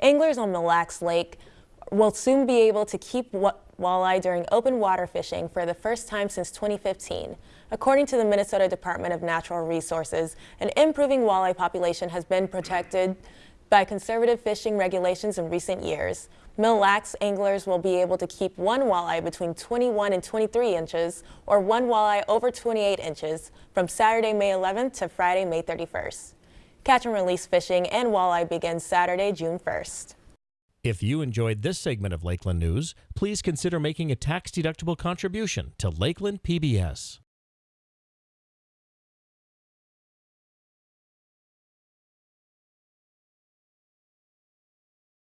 Anglers on Mille Lacs Lake will soon be able to keep walleye during open water fishing for the first time since 2015. According to the Minnesota Department of Natural Resources, an improving walleye population has been protected by conservative fishing regulations in recent years. Mille Lacs anglers will be able to keep one walleye between 21 and 23 inches or one walleye over 28 inches from Saturday, May 11th to Friday, May 31st. Catch and release fishing and walleye begins Saturday, June 1st. If you enjoyed this segment of Lakeland News, please consider making a tax-deductible contribution to Lakeland PBS.